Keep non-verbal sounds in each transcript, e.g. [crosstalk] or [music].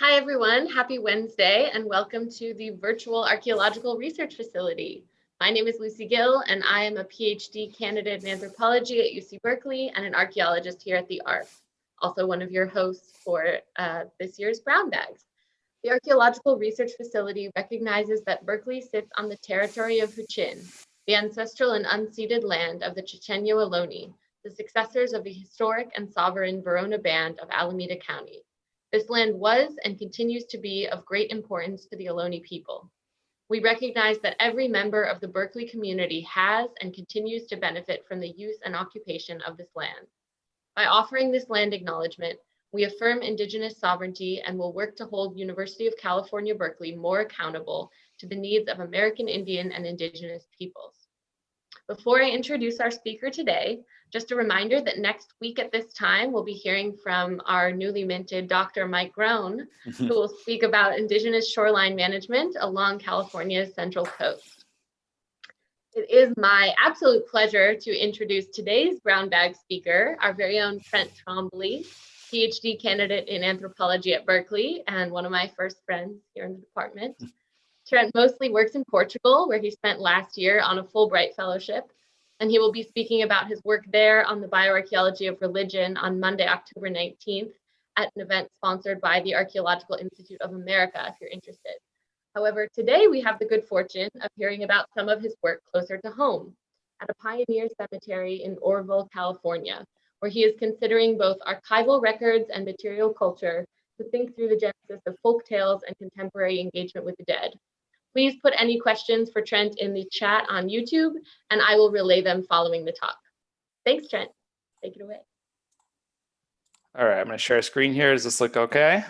Hi, everyone. Happy Wednesday and welcome to the virtual archaeological research facility. My name is Lucy Gill and I am a PhD candidate in anthropology at UC Berkeley and an archaeologist here at the ARF, also one of your hosts for uh, this year's Brown Bags. The Archaeological Research Facility recognizes that Berkeley sits on the territory of Huichin, the ancestral and unceded land of the Chochenyo Ohlone, the successors of the historic and sovereign Verona Band of Alameda County. This land was and continues to be of great importance to the Ohlone people. We recognize that every member of the Berkeley community has and continues to benefit from the use and occupation of this land. By offering this land acknowledgement, we affirm Indigenous sovereignty and will work to hold University of California, Berkeley more accountable to the needs of American Indian and Indigenous peoples. Before I introduce our speaker today, just a reminder that next week at this time, we'll be hearing from our newly minted Dr. Mike Groen, mm-hmm. who will speak about Indigenous shoreline management along California's Central Coast. It is my absolute pleasure to introduce today's brown bag speaker, our very own Trent Trombley, PhD candidate in anthropology at Berkeley and one of my first friends here in the department. Hmm. Trent mostly works in Portugal, where he spent last year on a Fulbright Fellowship, and he will be speaking about his work there on the bioarchaeology of religion on Monday, October 19th at an event sponsored by the Archaeological Institute of America, if you're interested. However, today we have the good fortune of hearing about some of his work closer to home at a pioneer cemetery in Oroville, California, where he is considering both archival records and material culture to think through the genesis of folk tales and contemporary engagement with the dead. Please put any questions for Trent in the chat on YouTube, and I will relay them following the talk. Thanks, Trent. Take it away. All right, I'm going to share a screen here. Does this look okay?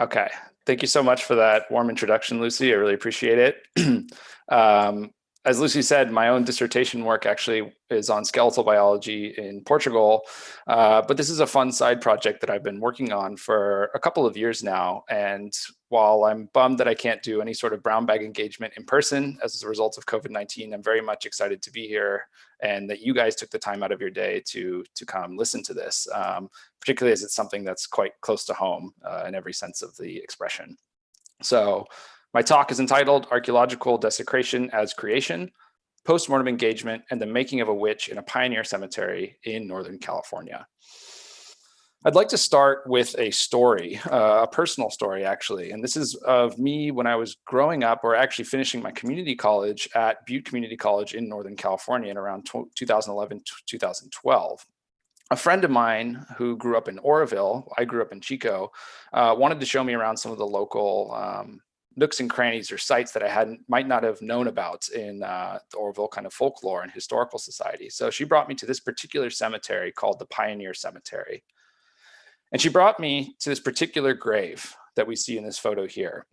Okay, thank you so much for that warm introduction, Lucy. I really appreciate it. [clears throat] um, as Lucy said, my own dissertation work actually is on skeletal biology in Portugal, uh, but this is a fun side project that I've been working on for a couple of years now. And while I'm bummed that I can't do any sort of brown bag engagement in person as a result of COVID-19, I'm very much excited to be here and that you guys took the time out of your day to, to come listen to this, um, particularly as it's something that's quite close to home uh, in every sense of the expression. So my talk is entitled Archaeological Desecration as Creation, Postmortem Engagement, and the Making of a Witch in a Pioneer Cemetery in Northern California. I'd like to start with a story, uh, a personal story actually, and this is of me when I was growing up or actually finishing my community college at Butte Community College in Northern California in around 2011 2012 a friend of mine who grew up in Oroville, I grew up in Chico, uh, wanted to show me around some of the local um, nooks and crannies or sites that I hadn't might not have known about in uh, the Oroville kind of folklore and historical society. So she brought me to this particular cemetery called the Pioneer Cemetery. And she brought me to this particular grave that we see in this photo here.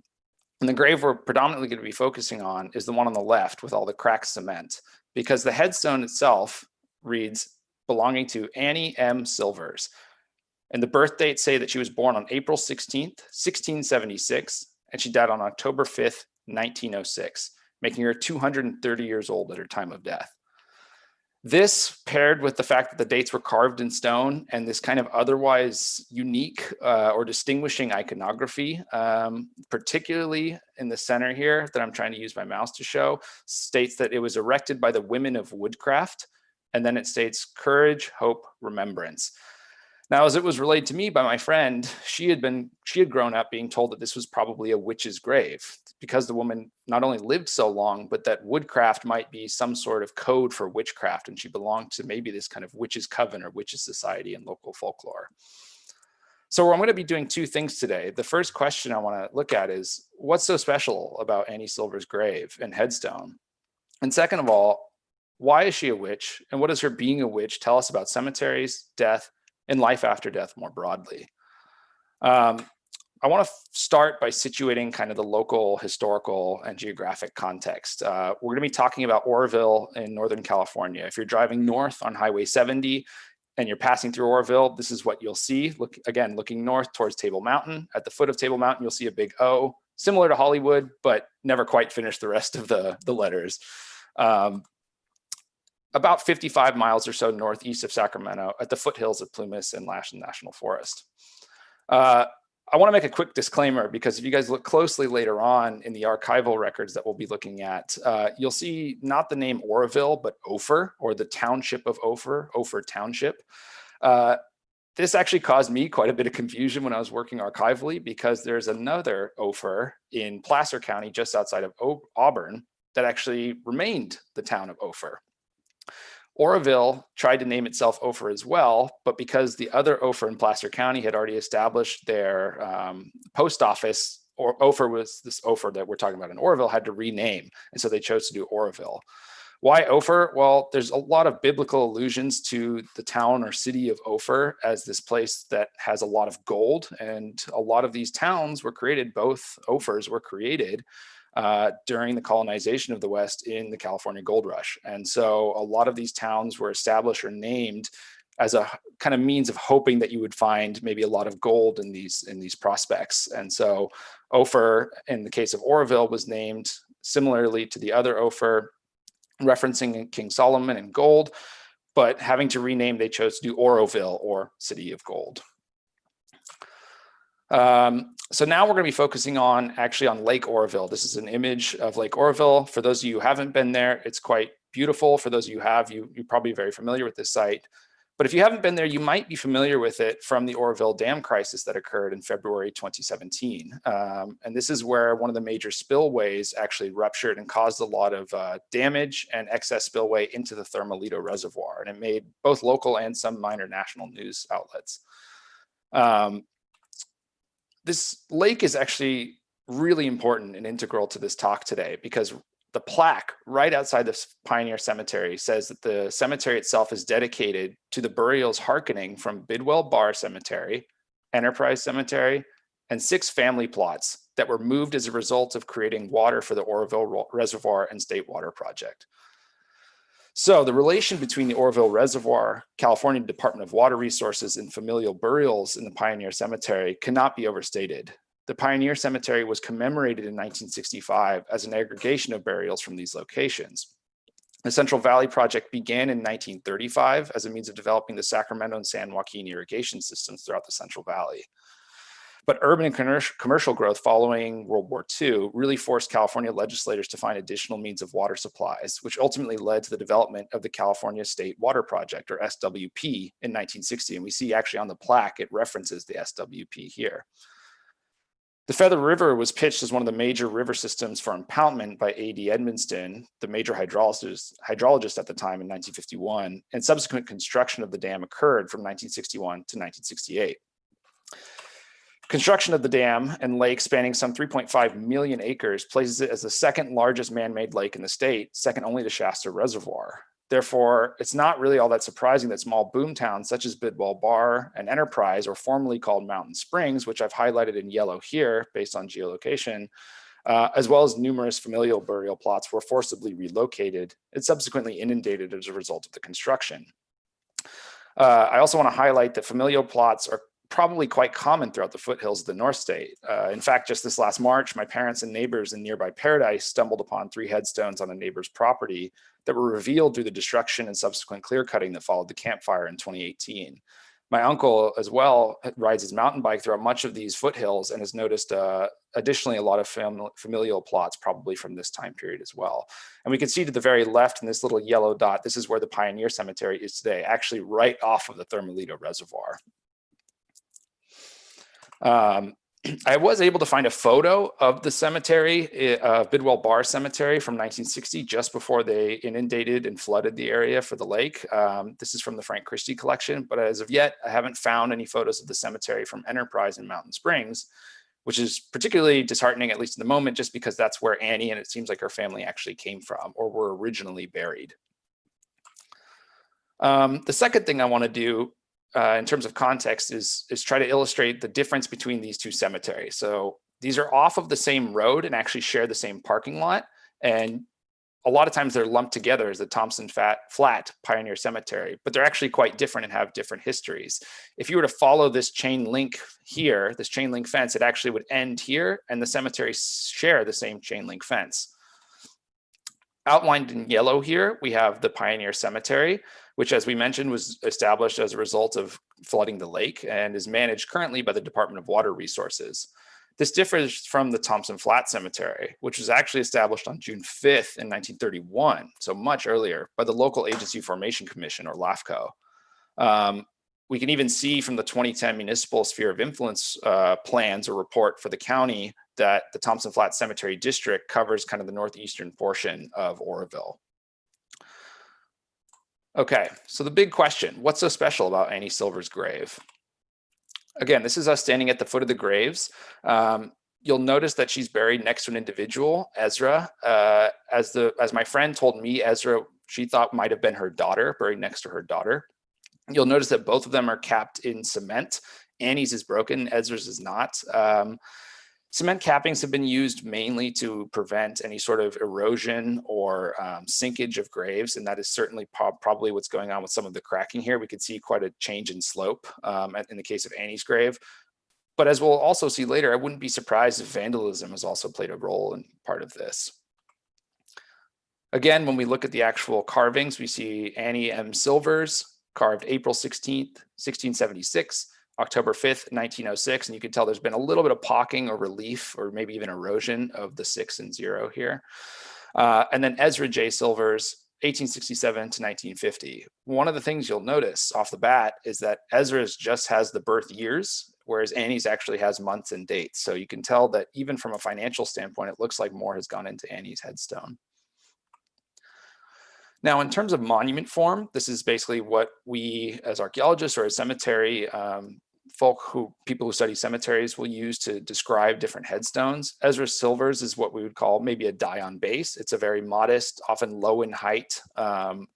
And the grave we're predominantly going to be focusing on is the one on the left with all the cracked cement, because the headstone itself reads belonging to Annie M. Silvers. And the birth dates say that she was born on April 16th, 1676, and she died on October 5th, 1906, making her 230 years old at her time of death. This paired with the fact that the dates were carved in stone and this kind of otherwise unique uh, or distinguishing iconography, um, particularly in the center here that I'm trying to use my mouse to show, states that it was erected by the women of woodcraft. And then it states courage, hope, remembrance. Now, as it was relayed to me by my friend, she had been she had grown up being told that this was probably a witch's grave because the woman not only lived so long, but that woodcraft might be some sort of code for witchcraft, and she belonged to maybe this kind of witches' coven or witches' society in local folklore. So I'm going to be doing two things today. The first question I want to look at is what's so special about Annie Silver's grave and headstone? And second of all, why is she a witch? And what does her being a witch tell us about cemeteries, death, and life after death more broadly. Um, I want to start by situating kind of the local historical and geographic context. Uh, we're going to be talking about Oroville in Northern California. If you're driving north on Highway 70 and you're passing through Oroville, this is what you'll see. Look Again, looking north towards Table Mountain. At the foot of Table Mountain, you'll see a big O, similar to Hollywood, but never quite finished the rest of the, the letters. Um, about 55 miles or so northeast of Sacramento at the foothills of Plumas and Lassen National Forest. Uh, I want to make a quick disclaimer because if you guys look closely later on in the archival records that we'll be looking at, uh, you'll see not the name Oroville, but Ophir or the township of Ophir, Ophir Township. Uh, this actually caused me quite a bit of confusion when I was working archivally because there's another Ophir in Placer County just outside of o Auburn that actually remained the town of Ophir. Oroville tried to name itself Ophir as well, but because the other Ophir in Placer County had already established their um, post office, or Ophir was this Ophir that we're talking about in Oroville had to rename. And so they chose to do Oroville. Why Ophir? Well, there's a lot of biblical allusions to the town or city of Ophir as this place that has a lot of gold. And a lot of these towns were created, both Ophirs were created uh, during the colonization of the West in the California gold rush. And so a lot of these towns were established or named as a kind of means of hoping that you would find maybe a lot of gold in these in these prospects. And so Ophir, in the case of Oroville, was named similarly to the other Ophir, referencing King Solomon and gold, but having to rename, they chose to do Oroville or City of Gold. Um, so now we're going to be focusing on actually on Lake Oroville. This is an image of Lake Oroville. For those of you who haven't been there, it's quite beautiful. For those of you who have, you, you're probably very familiar with this site. But if you haven't been there, you might be familiar with it from the Oroville Dam crisis that occurred in February 2017. Um, and this is where one of the major spillways actually ruptured and caused a lot of uh, damage and excess spillway into the Thermalito Reservoir. And it made both local and some minor national news outlets. Um, this lake is actually really important and integral to this talk today because the plaque right outside the Pioneer Cemetery says that the cemetery itself is dedicated to the burials hearkening from Bidwell Bar Cemetery, Enterprise Cemetery, and six family plots that were moved as a result of creating water for the Oroville Reservoir and State Water Project. So the relation between the Oroville Reservoir, California Department of Water Resources, and familial burials in the Pioneer Cemetery cannot be overstated. The Pioneer Cemetery was commemorated in 1965 as an aggregation of burials from these locations. The Central Valley Project began in 1935 as a means of developing the Sacramento and San Joaquin irrigation systems throughout the Central Valley. But urban and commercial growth following World War II really forced California legislators to find additional means of water supplies, which ultimately led to the development of the California State Water Project, or SWP, in 1960. And we see actually on the plaque, it references the SWP here. The Feather River was pitched as one of the major river systems for impoundment by A.D. Edmonston, the major hydrologist, hydrologist at the time in 1951, and subsequent construction of the dam occurred from 1961 to 1968. Construction of the dam and lake spanning some 3.5 million acres places it as the second largest man-made lake in the state, second only to Shasta Reservoir. Therefore, it's not really all that surprising that small boom towns such as Bidwell Bar and Enterprise, or formerly called Mountain Springs, which I've highlighted in yellow here based on geolocation, uh, as well as numerous familial burial plots were forcibly relocated and subsequently inundated as a result of the construction. Uh, I also want to highlight that familial plots are probably quite common throughout the foothills of the North State. Uh, in fact, just this last March, my parents and neighbors in nearby Paradise stumbled upon three headstones on a neighbor's property that were revealed through the destruction and subsequent clear cutting that followed the Camp Fire in 2018. My uncle as well rides his mountain bike throughout much of these foothills and has noticed uh, additionally a lot of fam familial plots probably from this time period as well. And we can see to the very left in this little yellow dot, this is where the Pioneer Cemetery is today, actually right off of the Thermalito Reservoir. Um, [clears throat] I was able to find a photo of the cemetery, uh, Bidwell Bar Cemetery from 1960, just before they inundated and flooded the area for the lake. Um, this is from the Frank Christie collection, but as of yet, I haven't found any photos of the cemetery from Enterprise in Mountain Springs, which is particularly disheartening, at least in the moment, just because that's where Annie and it seems like her family actually came from or were originally buried. Um, the second thing I want to do uh, in terms of context is, is try to illustrate the difference between these two cemeteries. So these are off of the same road and actually share the same parking lot. And a lot of times they're lumped together as the Thompson Fat, Flat Pioneer Cemetery, but they're actually quite different and have different histories. If you were to follow this chain link here, this chain link fence, it actually would end here and the cemeteries share the same chain link fence. Outlined in yellow here, we have the Pioneer Cemetery, which as we mentioned was established as a result of flooding the lake and is managed currently by the Department of Water Resources. This differs from the Thompson Flat Cemetery, which was actually established on June 5th in 1931, so much earlier, by the Local Agency Formation Commission, or LAFCO. Um, we can even see from the 2010 Municipal Sphere of Influence uh, plans or report for the county that the Thompson Flat Cemetery District covers kind of the northeastern portion of Oroville. Okay, so the big question, what's so special about Annie Silver's grave? Again, this is us standing at the foot of the graves. Um, you'll notice that she's buried next to an individual, Ezra. Uh, as the as my friend told me, Ezra, she thought might have been her daughter, buried next to her daughter. You'll notice that both of them are capped in cement. Annie's is broken, Ezra's is not. Um, Cement cappings have been used mainly to prevent any sort of erosion or um, sinkage of graves, and that is certainly probably what's going on with some of the cracking here. We could see quite a change in slope um, in the case of Annie's grave. But as we'll also see later, I wouldn't be surprised if vandalism has also played a role in part of this. Again, when we look at the actual carvings, we see Annie M. Silvers carved April 16th, 1676, October 5th, 1906, and you can tell there's been a little bit of pocking or relief or maybe even erosion of the six and zero here. Uh, and then Ezra J. Silvers, 1867 to 1950. One of the things you'll notice off the bat is that Ezra's just has the birth years, whereas Annie's actually has months and dates. So you can tell that even from a financial standpoint, it looks like more has gone into Annie's headstone. Now, in terms of monument form, this is basically what we as archaeologists or as cemetery um, folk who people who study cemeteries will use to describe different headstones. Ezra Silvers is what we would call maybe a die on base. It's a very modest, often low in height, um,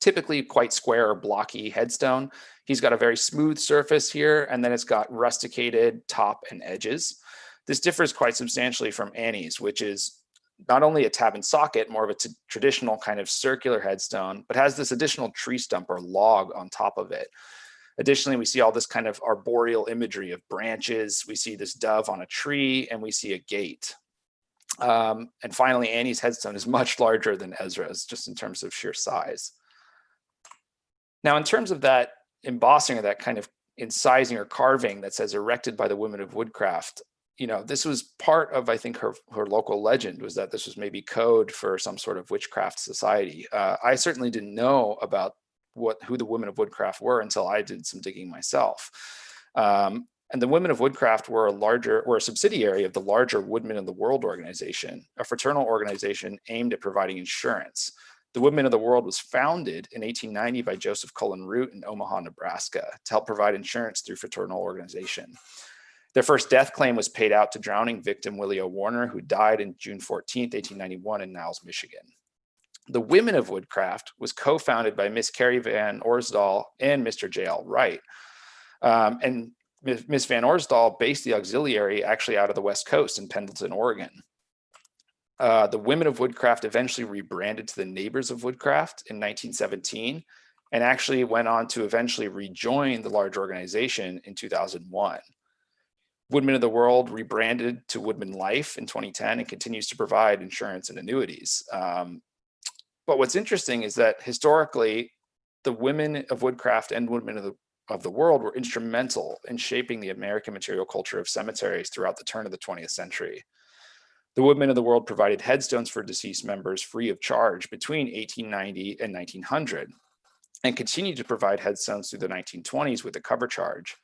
typically quite square or blocky headstone. He's got a very smooth surface here, and then it's got rusticated top and edges. This differs quite substantially from Annie's, which is not only a tab and socket, more of a traditional kind of circular headstone, but has this additional tree stump or log on top of it. Additionally, we see all this kind of arboreal imagery of branches. We see this dove on a tree and we see a gate. Um, and finally, Annie's headstone is much [laughs] larger than Ezra's just in terms of sheer size. Now, in terms of that embossing or that kind of incising or carving that says erected by the women of woodcraft, you know, this was part of, I think, her, her local legend was that this was maybe code for some sort of witchcraft society. Uh, I certainly didn't know about what who the women of woodcraft were until I did some digging myself. Um, and the Women of Woodcraft were a larger, were a subsidiary of the larger Woodmen of the World organization, a fraternal organization aimed at providing insurance. The Woodmen of the World was founded in 1890 by Joseph Cullen Root in Omaha, Nebraska to help provide insurance through fraternal organization. Their first death claim was paid out to drowning victim Willie O. Warner, who died in June 14, 1891 in Niles, Michigan. The Women of Woodcraft was co-founded by Miss Carrie Van Orsdal and Mr. J.L. Wright. Um, and Miss Van Orsdal based the auxiliary actually out of the West Coast in Pendleton, Oregon. Uh, the Women of Woodcraft eventually rebranded to the Neighbors of Woodcraft in 1917 and actually went on to eventually rejoin the large organization in 2001. Woodmen of the World rebranded to WoodmenLife in 2010 and continues to provide insurance and annuities. Um, but what's interesting is that historically, the women of woodcraft and women of the, of the world were instrumental in shaping the American material culture of cemeteries throughout the turn of the 20th century. The Woodmen of the world provided headstones for deceased members free of charge between 1890 and 1900 and continued to provide headstones through the 1920s with a cover charge.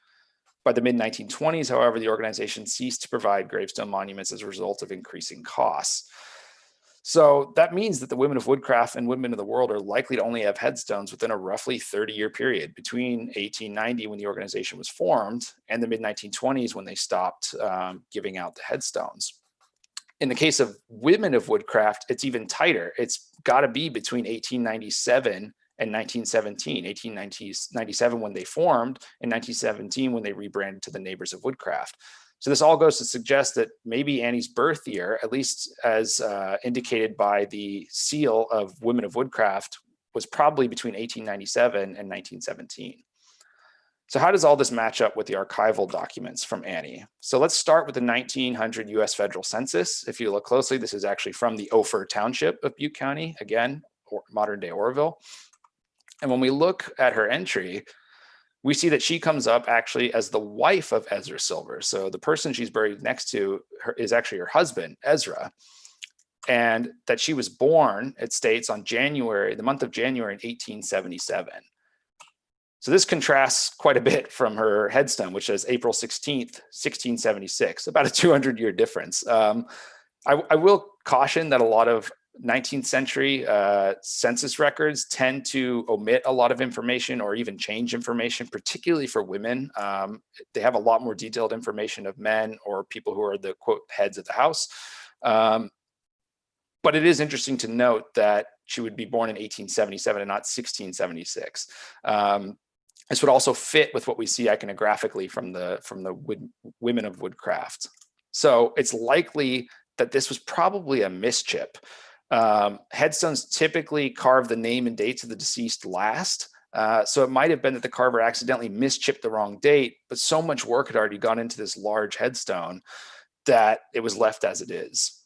By the mid 1920s, however, the organization ceased to provide gravestone monuments as a result of increasing costs. So that means that the women of woodcraft and Woodmen of the world are likely to only have headstones within a roughly 30 year period between 1890 when the organization was formed and the mid 1920s when they stopped um, giving out the headstones. In the case of women of woodcraft, it's even tighter. It's got to be between 1897 and 1917, 1897 when they formed and 1917 when they rebranded to the Neighbors of Woodcraft. So this all goes to suggest that maybe Annie's birth year, at least as uh, indicated by the seal of Women of Woodcraft, was probably between 1897 and 1917. So how does all this match up with the archival documents from Annie? So let's start with the 1900 US federal census. If you look closely, this is actually from the Ophir Township of Butte County, again, or modern day Oroville. And when we look at her entry, we see that she comes up actually as the wife of Ezra Silver. So the person she's buried next to her is actually her husband, Ezra. And that she was born, it states, on January, the month of January in 1877. So this contrasts quite a bit from her headstone, which says April 16th, 1676, about a 200 year difference. Um, I, I, will caution that a lot of 19th century uh, census records tend to omit a lot of information or even change information, particularly for women. Um, they have a lot more detailed information of men or people who are the quote heads of the house. Um, but it is interesting to note that she would be born in 1877 and not 1676. Um, this would also fit with what we see iconographically from the from the wood, women of woodcraft. So it's likely that this was probably a mischip. Um, headstones typically carve the name and dates of the deceased last. Uh, so it might have been that the carver accidentally mischipped the wrong date, but so much work had already gone into this large headstone that it was left as it is.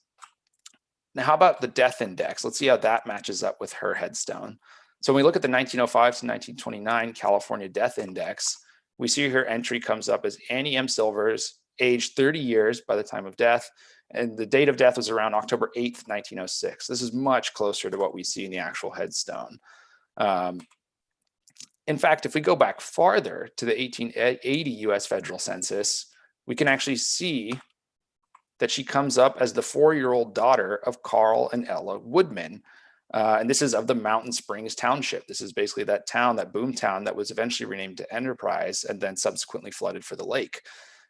Now, how about the death index? Let's see how that matches up with her headstone. So when we look at the 1905 to 1929 California Death Index, we see her entry comes up as Annie M. Silvers, age 30 years by the time of death, and the date of death was around October 8th, 1906. This is much closer to what we see in the actual headstone. Um, in fact, if we go back farther to the 1880 US federal census, we can actually see that she comes up as the four-year-old daughter of Carl and Ella Woodman, uh, and this is of the Mountain Springs Township. This is basically that town, that boom town that was eventually renamed to Enterprise and then subsequently flooded for the lake.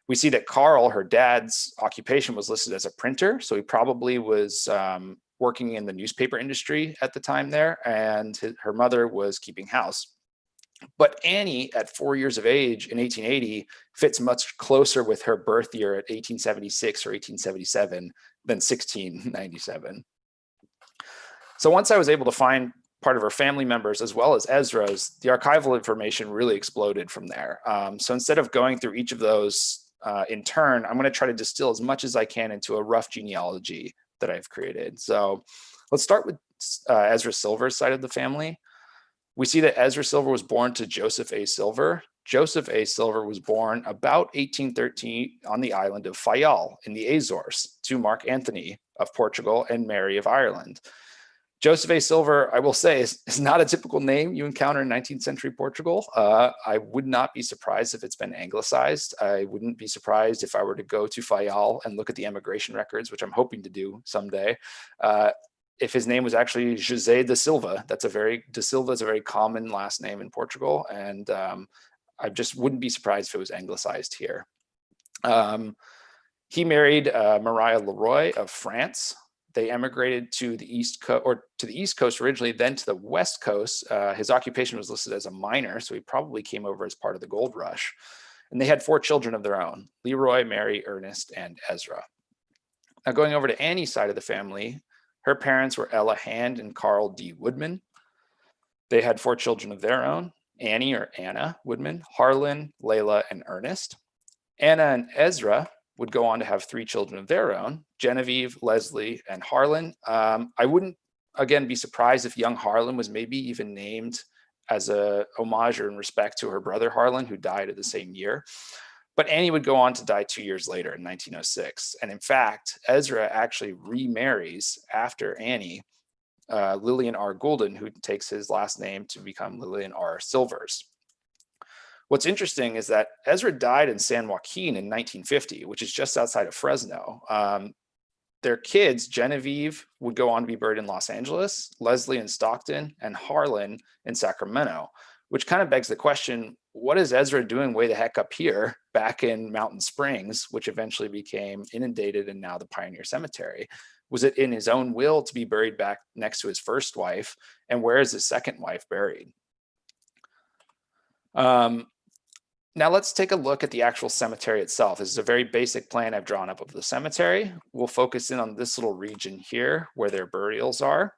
We see that Carl, her dad's occupation was listed as a printer. So he probably was um, working in the newspaper industry at the time there and his, her mother was keeping house. But Annie at four years of age in 1880 fits much closer with her birth year at 1876 or 1877 than 1697. So once I was able to find part of her family members as well as Ezra's, the archival information really exploded from there. Um, so instead of going through each of those uh, in turn, I'm going to try to distill as much as I can into a rough genealogy that I've created. So let's start with uh, Ezra Silver's side of the family. We see that Ezra Silver was born to Joseph A. Silver. Joseph A. Silver was born about 1813 on the island of Fayal in the Azores to Mark Anthony of Portugal and Mary of Ireland. Joseph A. Silver, I will say, is, is, not a typical name you encounter in 19th century Portugal. Uh, I would not be surprised if it's been anglicized. I wouldn't be surprised if I were to go to Fayal and look at the immigration records, which I'm hoping to do someday. Uh, if his name was actually José da Silva, that's a very, da Silva is a very common last name in Portugal. And um, I just wouldn't be surprised if it was anglicized here. Um, he married uh, Maria Leroy of France, they emigrated to the east coast or to the east coast originally, then to the west coast. Uh, his occupation was listed as a miner, so he probably came over as part of the gold rush. And they had four children of their own, Leroy, Mary, Ernest, and Ezra. Now going over to Annie's side of the family, her parents were Ella Hand and Carl D. Woodman. They had four children of their own, Annie or Anna Woodman, Harlan, Layla, and Ernest. Anna and Ezra would go on to have three children of their own, Genevieve, Leslie, and Harlan. Um, I wouldn't, again, be surprised if young Harlan was maybe even named as a homage or in respect to her brother Harlan, who died at the same year. But Annie would go on to die two years later in 1906. And in fact, Ezra actually remarries after Annie, uh, Lillian R. Goulden, who takes his last name to become Lillian R. Silvers. What's interesting is that Ezra died in San Joaquin in 1950, which is just outside of Fresno. Um, their kids, Genevieve, would go on to be buried in Los Angeles, Leslie in Stockton, and Harlan in Sacramento, which kind of begs the question, what is Ezra doing way the heck up here back in Mountain Springs, which eventually became inundated and now the Pioneer Cemetery? Was it in his own will to be buried back next to his first wife? And where is his second wife buried? Um, now let's take a look at the actual cemetery itself. This is a very basic plan I've drawn up of the cemetery. We'll focus in on this little region here where their burials are.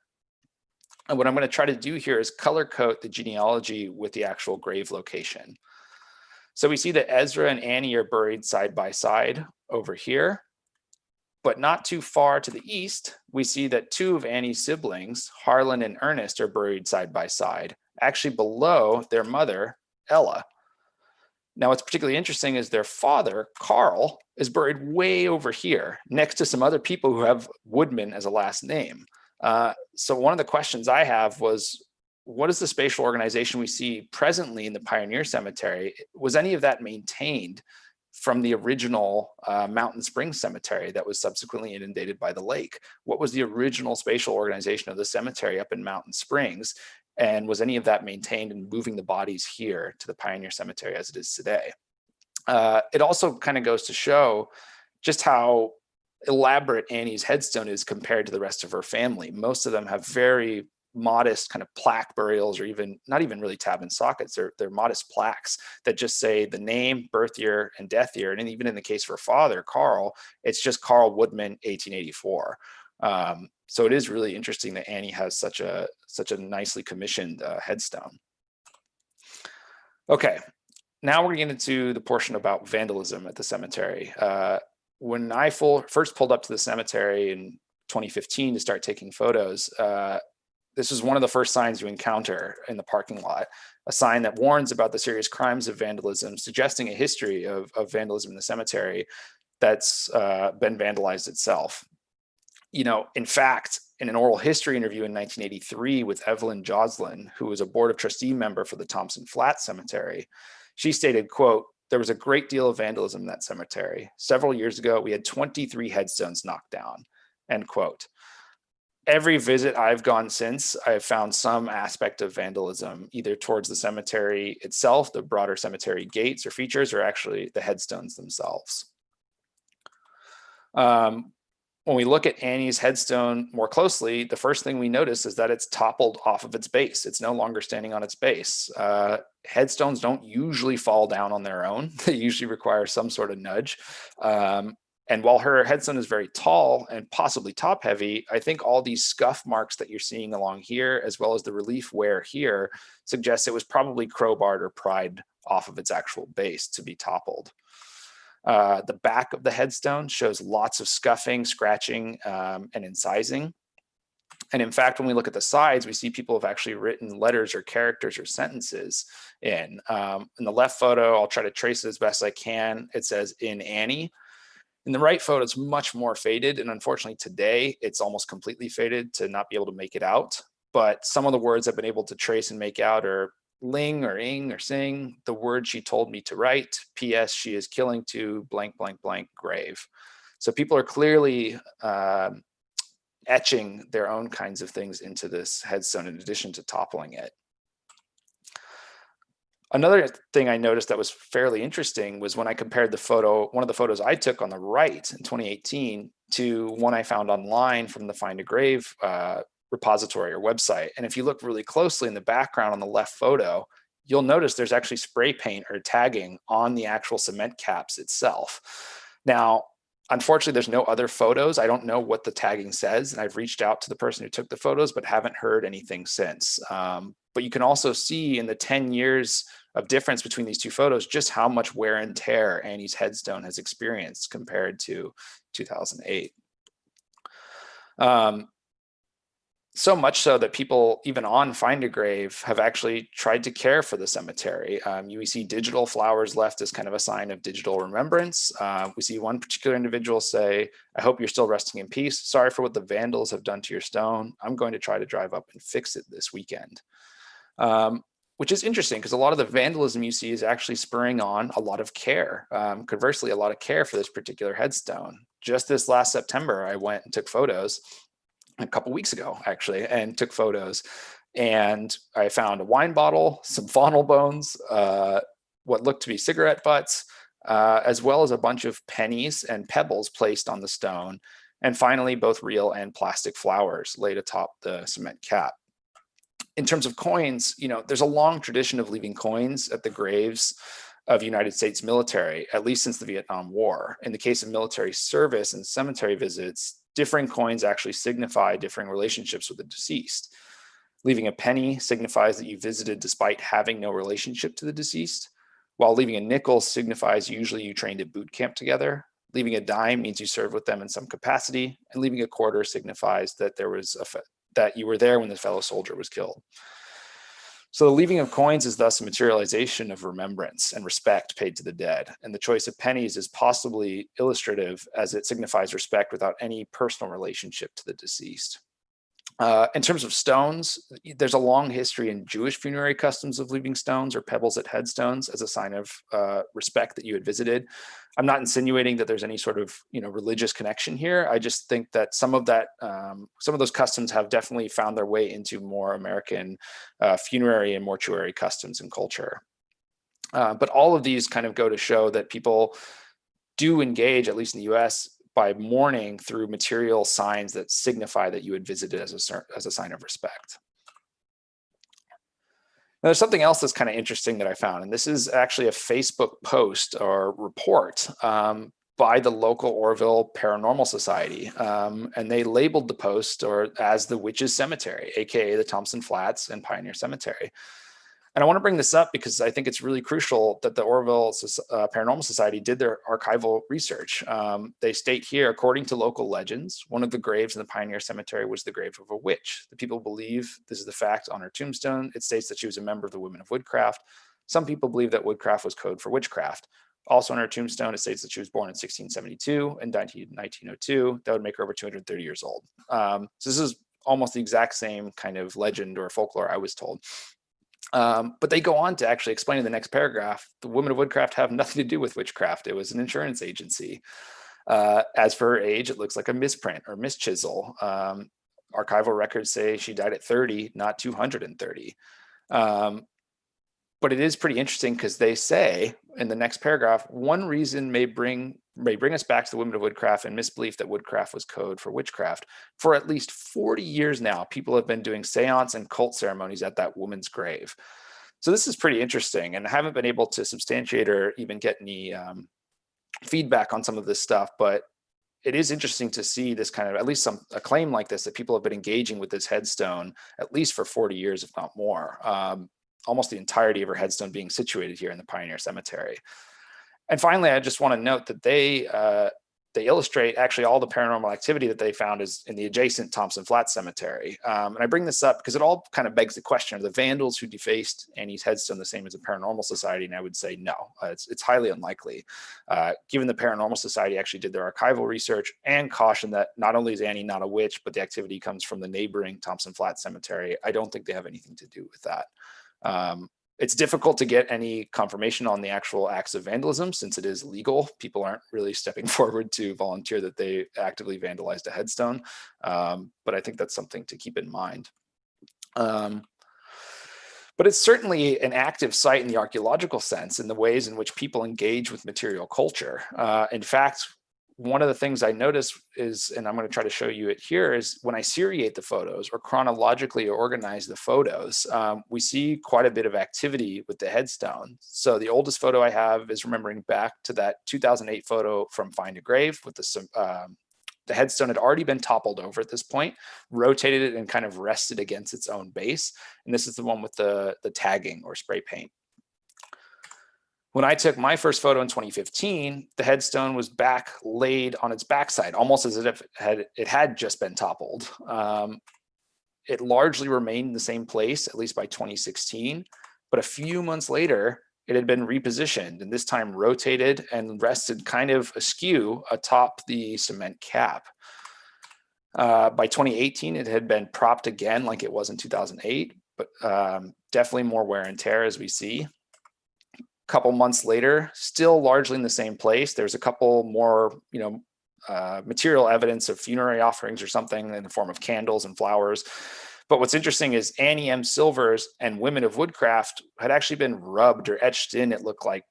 And what I'm going to try to do here is color code the genealogy with the actual grave location. So we see that Ezra and Annie are buried side by side over here. But not too far to the east, we see that two of Annie's siblings, Harlan and Ernest, are buried side by side, actually below their mother, Ella. Now, what's particularly interesting is their father, Carl, is buried way over here next to some other people who have Woodman as a last name. Uh, so one of the questions I have was, what is the spatial organization we see presently in the Pioneer Cemetery? Was any of that maintained from the original uh, Mountain Springs Cemetery that was subsequently inundated by the lake? What was the original spatial organization of the cemetery up in Mountain Springs? And was any of that maintained in moving the bodies here to the Pioneer Cemetery as it is today? Uh, it also kind of goes to show just how elaborate Annie's headstone is compared to the rest of her family. Most of them have very modest kind of plaque burials or even not even really tab and sockets. They're, they're modest plaques that just say the name, birth year, and death year. And even in the case of her father, Carl, it's just Carl Woodman, 1884. Um, so it is really interesting that Annie has such a such a nicely commissioned uh, headstone. Okay, now we're getting into the portion about vandalism at the cemetery. Uh, when I full, first pulled up to the cemetery in 2015 to start taking photos, uh, this is one of the first signs you encounter in the parking lot, a sign that warns about the serious crimes of vandalism, suggesting a history of, of vandalism in the cemetery that's uh, been vandalized itself you know, in fact, in an oral history interview in 1983 with Evelyn Joslin, who was a board of trustee member for the Thompson Flat Cemetery, she stated, quote, there was a great deal of vandalism in that cemetery. Several years ago, we had 23 headstones knocked down, end quote. Every visit I've gone since, I've found some aspect of vandalism, either towards the cemetery itself, the broader cemetery gates or features, or actually the headstones themselves. Um, when we look at Annie's headstone more closely, the first thing we notice is that it's toppled off of its base. It's no longer standing on its base. Uh, headstones don't usually fall down on their own. [laughs] They usually require some sort of nudge. Um, and while her headstone is very tall and possibly top heavy, I think all these scuff marks that you're seeing along here, as well as the relief wear here, suggests it was probably crowbarred or pried off of its actual base to be toppled. Uh, the back of the headstone shows lots of scuffing, scratching, um, and incising. And in fact, when we look at the sides, we see people have actually written letters or characters or sentences in. Um, in the left photo, I'll try to trace it as best I can. It says in Annie. In the right photo, it's much more faded. And unfortunately today, it's almost completely faded to not be able to make it out. But some of the words I've been able to trace and make out are ling or ing or sing the word she told me to write. P.S. She is killing to blank, blank, blank grave. So people are clearly uh, etching their own kinds of things into this headstone in addition to toppling it. Another thing I noticed that was fairly interesting was when I compared the photo, one of the photos I took on the right in 2018 to one I found online from the Find a Grave uh, repository or website. And if you look really closely in the background on the left photo, you'll notice there's actually spray paint or tagging on the actual cement caps itself. Now, unfortunately, there's no other photos. I don't know what the tagging says, and I've reached out to the person who took the photos, but haven't heard anything since. Um, but you can also see in the 10 years of difference between these two photos, just how much wear and tear Annie's headstone has experienced compared to 2008. Um, so much so that people even on find a grave have actually tried to care for the cemetery. Um, you see digital flowers left as kind of a sign of digital remembrance. Uh, we see one particular individual say i hope you're still resting in peace. Sorry for what the vandals have done to your stone. I'm going to try to drive up and fix it this weekend. Um, which is interesting because a lot of the vandalism you see is actually spurring on a lot of care. Um, conversely a lot of care for this particular headstone. Just this last september i went and took photos a couple weeks ago, actually, and took photos. And I found a wine bottle, some [laughs] faunal bones, uh, what looked to be cigarette butts, uh, as well as a bunch of pennies and pebbles placed on the stone. And finally, both real and plastic flowers laid atop the cement cap. In terms of coins, you know, there's a long tradition of leaving coins at the graves of United States military, at least since the Vietnam War. In the case of military service and cemetery visits, differing coins actually signify differing relationships with the deceased. Leaving a penny signifies that you visited despite having no relationship to the deceased, while leaving a nickel signifies usually you trained at boot camp together. Leaving a dime means you served with them in some capacity, and leaving a quarter signifies that there was a that you were there when the fellow soldier was killed. So the leaving of coins is thus a materialization of remembrance and respect paid to the dead. And the choice of pennies is possibly illustrative as it signifies respect without any personal relationship to the deceased. Uh, in terms of stones, there's a long history in Jewish funerary customs of leaving stones or pebbles at headstones as a sign of uh, respect that you had visited. I'm not insinuating that there's any sort of you know religious connection here. I just think that some of that, um, some of those customs have definitely found their way into more American uh, funerary and mortuary customs and culture. Uh, but all of these kind of go to show that people do engage, at least in the US, by mourning through material signs that signify that you had visited as a, as a sign of respect. Now, there's something else that's kind of interesting that I found, and this is actually a Facebook post or report um, by the local Oroville Paranormal Society. Um, and they labeled the post or as the Witches Cemetery, AKA the Thompson Flats and Pioneer Cemetery. And I want to bring this up because I think it's really crucial that the Oroville uh, Paranormal Society did their archival research. Um, they state here, according to local legends, one of the graves in the Pioneer Cemetery was the grave of a witch. The people believe this is the fact on her tombstone. It states that she was a member of the Women of Woodcraft. Some people believe that woodcraft was code for witchcraft. Also on her tombstone, it states that she was born in 1672 and died in 1902. That would make her over 230 years old. Um, so this is almost the exact same kind of legend or folklore I was told. Um, but they go on to actually explain in the next paragraph, the women of Woodcraft have nothing to do with witchcraft. It was an insurance agency. Uh, as for her age, it looks like a misprint or mischisel. Um, archival records say she died at 30, not 230. Um, but it is pretty interesting because they say in the next paragraph, one reason may bring may bring us back to the women of woodcraft and misbelief that woodcraft was code for witchcraft. For at least 40 years now, people have been doing seance and cult ceremonies at that woman's grave. So this is pretty interesting and I haven't been able to substantiate or even get any um, feedback on some of this stuff, but it is interesting to see this kind of at least some a claim like this that people have been engaging with this headstone at least for 40 years if not more um, almost the entirety of her headstone being situated here in the Pioneer Cemetery. And finally, I just want to note that they uh, they illustrate actually all the paranormal activity that they found is in the adjacent Thompson Flat Cemetery. Um, and I bring this up because it all kind of begs the question, are the vandals who defaced Annie's headstone the same as the Paranormal Society? And I would say no, uh, it's, it's highly unlikely. Uh, given the Paranormal Society actually did their archival research and cautioned that not only is Annie not a witch, but the activity comes from the neighboring Thompson Flat Cemetery, I don't think they have anything to do with that. Um, it's difficult to get any confirmation on the actual acts of vandalism since it is legal. People aren't really stepping [laughs] forward to volunteer that they actively vandalized a headstone. Um, but I think that's something to keep in mind. Um, but it's certainly an active site in the archaeological sense in the ways in which people engage with material culture. Uh, in fact, one of the things I notice is, and I'm going to try to show you it here, is when I seriate the photos or chronologically organize the photos, um, we see quite a bit of activity with the headstone. So the oldest photo I have is remembering back to that 2008 photo from Find a Grave with the, um, the headstone had already been toppled over at this point, rotated it and kind of rested against its own base. And this is the one with the, the tagging or spray paint. When I took my first photo in 2015, the headstone was back laid on its backside, almost as if it had, it had just been toppled. Um, it largely remained in the same place, at least by 2016. But a few months later, it had been repositioned and this time rotated and rested kind of askew atop the cement cap. Uh, by 2018, it had been propped again like it was in 2008, but um, definitely more wear and tear as we see couple months later, still largely in the same place. There's a couple more, you know, uh, material evidence of funerary offerings or something in the form of candles and flowers. But what's interesting is Annie M. Silvers and Women of Woodcraft had actually been rubbed or etched in, it looked like,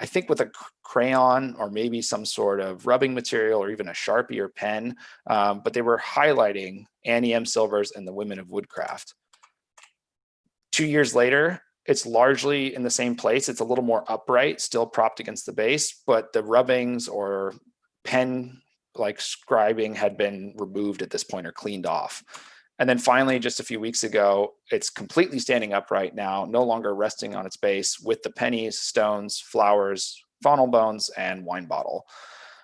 I think with a crayon or maybe some sort of rubbing material or even a Sharpie or pen, um, but they were highlighting Annie M. Silvers and the Women of Woodcraft. Two years later, it's largely in the same place. It's a little more upright, still propped against the base, but the rubbings or pen like scribing had been removed at this point or cleaned off. And then finally, just a few weeks ago, it's completely standing upright now, no longer resting on its base with the pennies, stones, flowers, faunal bones, and wine bottle.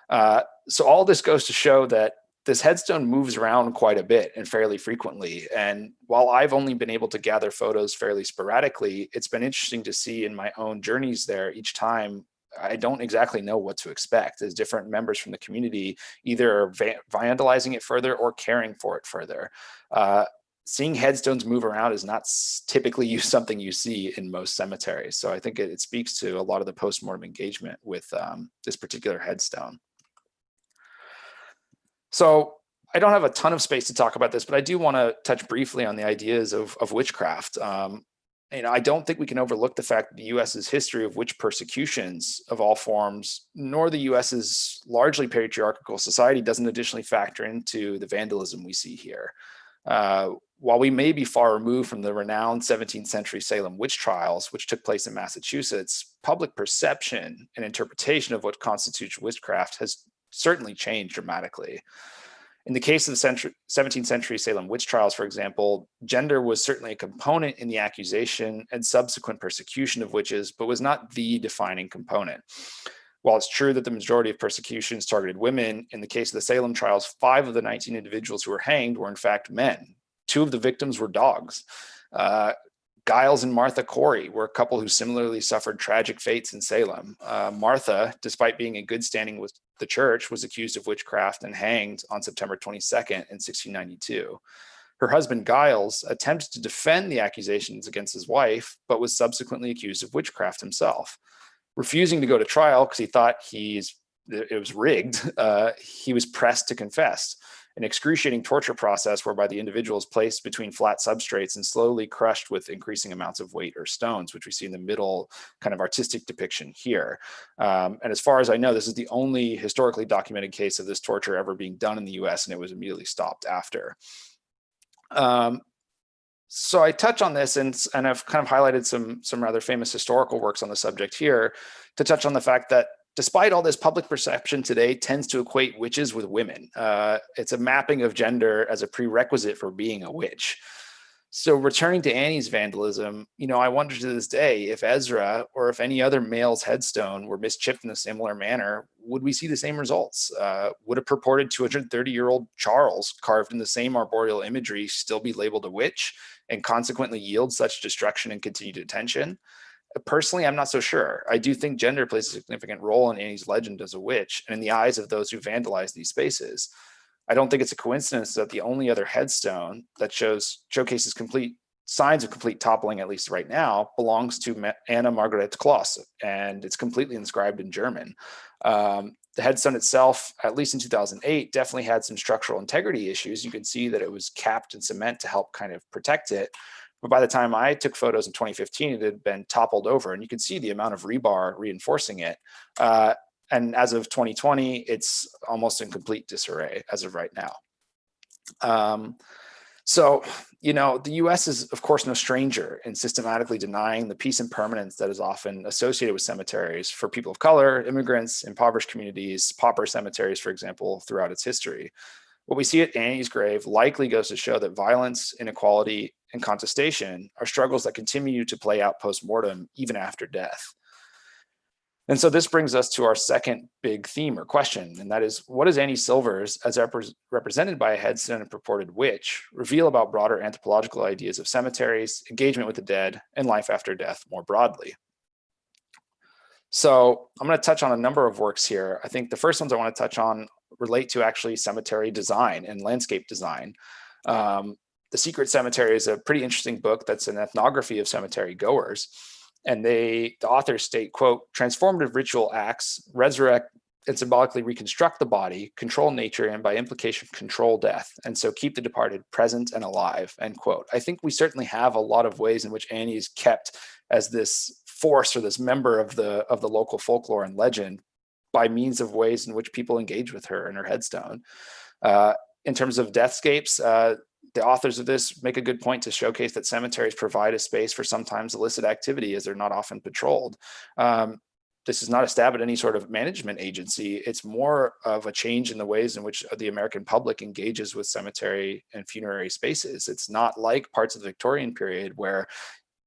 Uh, so all this goes to show that this headstone moves around quite a bit and fairly frequently. And while I've only been able to gather photos fairly sporadically, it's been interesting to see in my own journeys there each time I don't exactly know what to expect as different members from the community either va vandalizing it further or caring for it further. Uh, seeing headstones move around is not typically [laughs] something you see in most cemeteries. So I think it, it speaks to a lot of the postmortem engagement with um, this particular headstone. So I don't have a ton of space to talk about this, but I do want to touch briefly on the ideas of, of witchcraft. Um, you know, I don't think we can overlook the fact that the US's history of witch persecutions of all forms, nor the US's largely patriarchal society doesn't additionally factor into the vandalism we see here. Uh, while we may be far removed from the renowned 17th century Salem witch trials, which took place in Massachusetts, public perception and interpretation of what constitutes witchcraft has certainly changed dramatically. In the case of the century, 17th century Salem witch trials, for example, gender was certainly a component in the accusation and subsequent persecution of witches, but was not the defining component. While it's true that the majority of persecutions targeted women, in the case of the Salem trials, five of the 19 individuals who were hanged were in fact men. Two of the victims were dogs. Uh, Giles and Martha Corey were a couple who similarly suffered tragic fates in Salem. Uh, Martha, despite being in good standing with the church, was accused of witchcraft and hanged on September 22nd in 1692. Her husband Giles attempted to defend the accusations against his wife, but was subsequently accused of witchcraft himself. Refusing to go to trial because he thought he's it was rigged, uh, he was pressed to confess an excruciating torture process whereby the individual is placed between flat substrates and slowly crushed with increasing amounts of weight or stones, which we see in the middle kind of artistic depiction here. Um, and as far as I know, this is the only historically documented case of this torture ever being done in the US and it was immediately stopped after. Um, so I touch on this and, and I've kind of highlighted some, some rather famous historical works on the subject here to touch on the fact that despite all this public perception today tends to equate witches with women. Uh, it's a mapping of gender as a prerequisite for being a witch. So returning to Annie's vandalism, you know, I wonder to this day if Ezra or if any other male's headstone were mischipped in a similar manner, would we see the same results? Uh, would a purported 230 year old Charles carved in the same arboreal imagery still be labeled a witch and consequently yield such destruction and continued attention? Personally, I'm not so sure. I do think gender plays a significant role in Annie's legend as a witch and in the eyes of those who vandalize these spaces. I don't think it's a coincidence that the only other headstone that shows showcases complete signs of complete toppling, at least right now, belongs to Anna Margaret Kloss, and it's completely inscribed in German. Um, the headstone itself, at least in 2008, definitely had some structural integrity issues. You can see that it was capped in cement to help kind of protect it. But by the time I took photos in 2015, it had been toppled over and you can see the amount of rebar reinforcing it. Uh, and as of 2020, it's almost in complete disarray as of right now. Um, so, you know, the US is of course no stranger in systematically denying the peace and permanence that is often associated with cemeteries for people of color, immigrants, impoverished communities, pauper cemeteries, for example, throughout its history. What we see at Annie's grave likely goes to show that violence, inequality, and contestation are struggles that continue to play out post-mortem even after death. And so this brings us to our second big theme or question, and that is, what does Annie Silvers, as represented by a headstone and purported witch, reveal about broader anthropological ideas of cemeteries, engagement with the dead, and life after death more broadly? So I'm going to touch on a number of works here. I think the first ones I want to touch on relate to actually cemetery design and landscape design. Um, the Secret Cemetery is a pretty interesting book that's an ethnography of cemetery goers. And they, the authors state, quote, transformative ritual acts resurrect and symbolically reconstruct the body, control nature, and by implication, control death. And so keep the departed present and alive, end quote. I think we certainly have a lot of ways in which Annie is kept as this force or this member of the, of the local folklore and legend by means of ways in which people engage with her and her headstone. Uh, in terms of deathscapes, uh, the authors of this make a good point to showcase that cemeteries provide a space for sometimes illicit activity as they're not often patrolled. Um, this is not a stab at any sort of management agency. It's more of a change in the ways in which the American public engages with cemetery and funerary spaces. It's not like parts of the Victorian period where